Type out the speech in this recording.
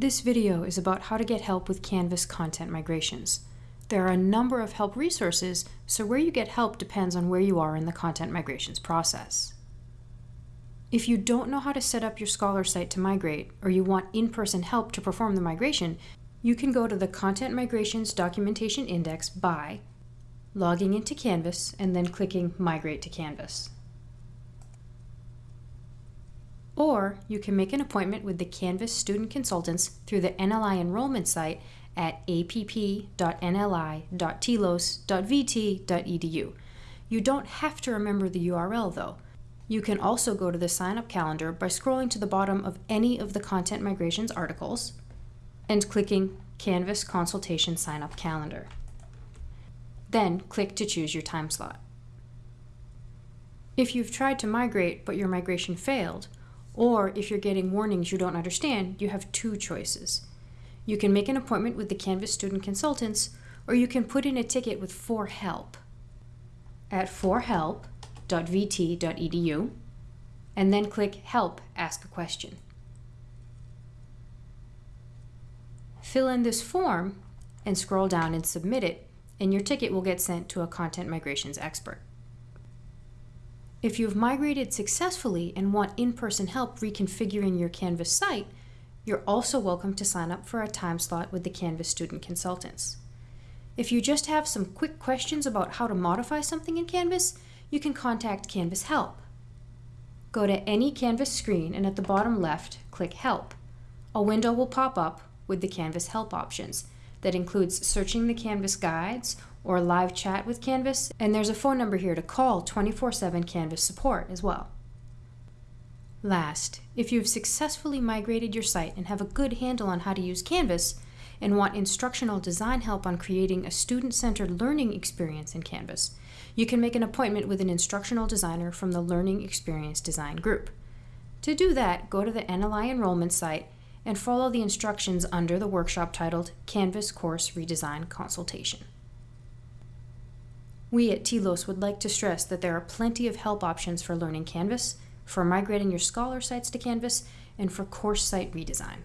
This video is about how to get help with Canvas content migrations. There are a number of help resources, so where you get help depends on where you are in the content migrations process. If you don't know how to set up your Scholar site to migrate, or you want in-person help to perform the migration, you can go to the Content Migrations Documentation Index by logging into Canvas and then clicking Migrate to Canvas. Or you can make an appointment with the Canvas student consultants through the NLI enrollment site at app.nli.tlos.vt.edu. You don't have to remember the URL though. You can also go to the sign up calendar by scrolling to the bottom of any of the Content Migrations articles and clicking Canvas Consultation Sign Up Calendar. Then click to choose your time slot. If you've tried to migrate but your migration failed, or if you're getting warnings you don't understand, you have two choices. You can make an appointment with the Canvas student consultants, or you can put in a ticket with 4Help at 4help.vt.edu and then click Help Ask a Question. Fill in this form and scroll down and submit it, and your ticket will get sent to a content migrations expert. If you've migrated successfully and want in-person help reconfiguring your Canvas site, you're also welcome to sign up for a time slot with the Canvas student consultants. If you just have some quick questions about how to modify something in Canvas, you can contact Canvas Help. Go to any Canvas screen and at the bottom left, click Help. A window will pop up with the Canvas Help options that includes searching the Canvas guides or live chat with Canvas, and there's a phone number here to call 24-7 Canvas support as well. Last, if you've successfully migrated your site and have a good handle on how to use Canvas, and want instructional design help on creating a student-centered learning experience in Canvas, you can make an appointment with an instructional designer from the Learning Experience Design group. To do that, go to the NLI enrollment site and follow the instructions under the workshop titled Canvas Course Redesign Consultation. We at TLOS would like to stress that there are plenty of help options for learning Canvas, for migrating your Scholar sites to Canvas, and for course site redesign.